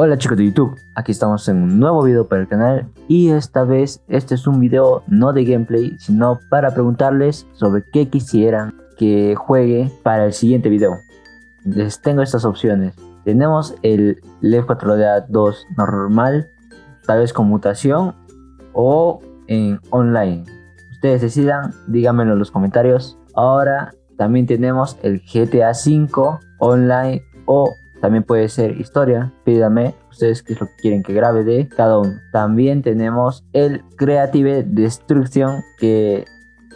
Hola chicos de YouTube, aquí estamos en un nuevo video para el canal y esta vez este es un video no de gameplay sino para preguntarles sobre qué quisieran que juegue para el siguiente video. Les tengo estas opciones. Tenemos el Left 4 Dead 2 normal, tal vez con mutación o en online. Ustedes decidan, díganmelo en los comentarios. Ahora también tenemos el GTA 5 online o también puede ser historia. Pídame ustedes qué es lo que quieren que grabe de cada uno. También tenemos el Creative Destruction que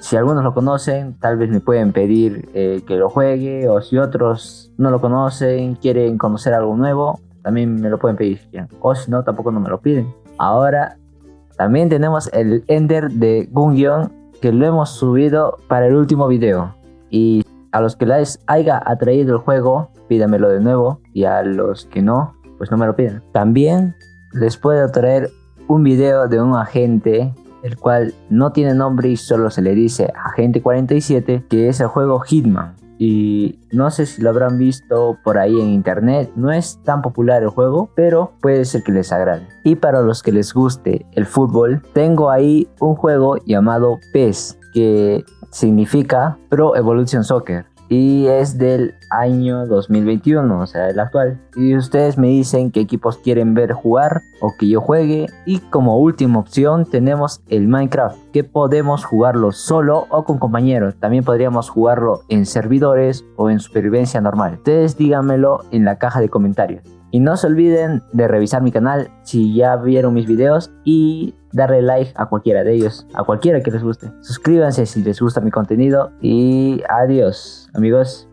si algunos lo conocen, tal vez me pueden pedir eh, que lo juegue o si otros no lo conocen, quieren conocer algo nuevo, también me lo pueden pedir O si no, tampoco no me lo piden. Ahora, también tenemos el Ender de Gungion que lo hemos subido para el último video. Y a los que les haya atraído el juego, pídamelo de nuevo. Y a los que no, pues no me lo piden. También les puedo traer un video de un agente el cual no tiene nombre y solo se le dice Agente 47, que es el juego Hitman. Y no sé si lo habrán visto por ahí en internet, no es tan popular el juego, pero puede ser que les agrade. Y para los que les guste el fútbol, tengo ahí un juego llamado PES, que significa Pro Evolution Soccer y es del año 2021, o sea, el actual. Y ustedes me dicen qué equipos quieren ver jugar o que yo juegue. Y como última opción tenemos el Minecraft, que podemos jugarlo solo o con compañeros. También podríamos jugarlo en servidores o en supervivencia normal. Ustedes díganmelo en la caja de comentarios. Y no se olviden de revisar mi canal si ya vieron mis videos y darle like a cualquiera de ellos, a cualquiera que les guste. Suscríbanse si les gusta mi contenido y adiós amigos.